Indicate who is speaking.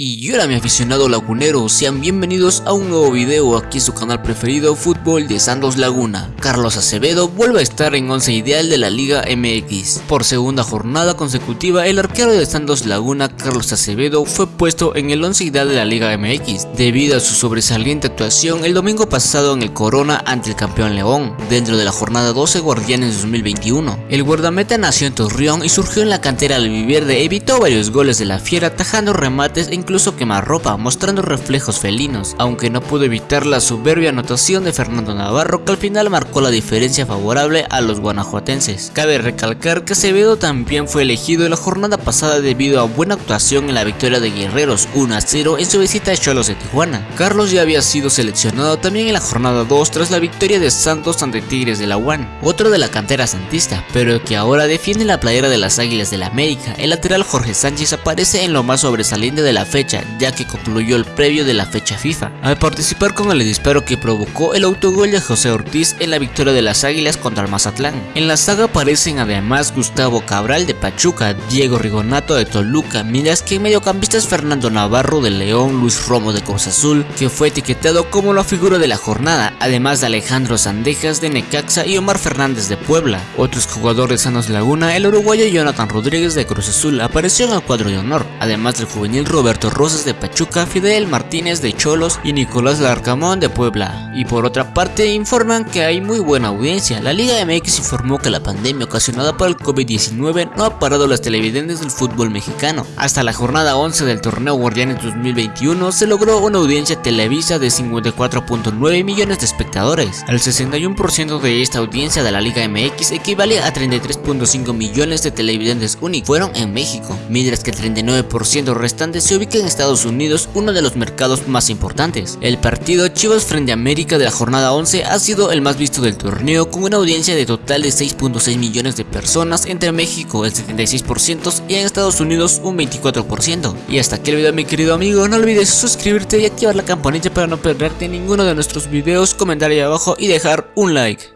Speaker 1: Y hola mi aficionado lagunero, sean bienvenidos a un nuevo video aquí en su canal preferido Fútbol de Santos Laguna. Carlos Acevedo vuelve a estar en 11 ideal de la Liga MX. Por segunda jornada consecutiva, el arquero de Santos Laguna, Carlos Acevedo, fue puesto en el 11 ideal de la Liga MX, debido a su sobresaliente actuación el domingo pasado en el Corona ante el campeón León, dentro de la jornada 12 Guardianes 2021. El guardameta nació en Torreón y surgió en la cantera del Viverde, evitó varios goles de la Fiera, tajando remates en incluso ropa mostrando reflejos felinos, aunque no pudo evitar la soberbia anotación de Fernando Navarro que al final marcó la diferencia favorable a los guanajuatenses. Cabe recalcar que Acevedo también fue elegido en la jornada pasada debido a buena actuación en la victoria de Guerreros 1 a 0 en su visita a Cholos de Tijuana. Carlos ya había sido seleccionado también en la jornada 2 tras la victoria de Santos ante Tigres de la UAN, otro de la cantera santista, pero que ahora defiende la playera de las Águilas de la América. El lateral Jorge Sánchez aparece en lo más sobresaliente de la fecha ya que concluyó el previo de la fecha FIFA, al participar con el disparo que provocó el autogol de José Ortiz en la victoria de las Águilas contra el Mazatlán. En la saga aparecen además Gustavo Cabral de Pachuca, Diego Rigonato de Toluca, mientras que en mediocampistas Fernando Navarro de León, Luis Romo de Cruz Azul, que fue etiquetado como la figura de la jornada, además de Alejandro Sandejas de Necaxa y Omar Fernández de Puebla. Otros jugadores sanos Laguna, el uruguayo Jonathan Rodríguez de Cruz Azul apareció en el cuadro de honor, además del juvenil Roberto Rosas de Pachuca, Fidel Martínez de Cholos y Nicolás Larcamón de Puebla. Y por otra parte informan que hay muy buena audiencia. La Liga MX informó que la pandemia ocasionada por el COVID-19 no ha parado las televidentes del fútbol mexicano. Hasta la jornada 11 del torneo Guardianes 2021 se logró una audiencia televisa de 54.9 millones de espectadores. El 61% de esta audiencia de la Liga MX equivale a 33.5 millones de televidentes únicos fueron en México, mientras que el 39% restante se ubica en Estados Unidos, uno de los mercados más importantes. El partido Chivas frente a América de la jornada 11 ha sido el más visto del torneo con una audiencia de total de 6.6 millones de personas entre México el 76% y en Estados Unidos un 24%. Y hasta aquí el video mi querido amigo, no olvides suscribirte y activar la campanita para no perderte ninguno de nuestros videos, comentar ahí abajo y dejar un like.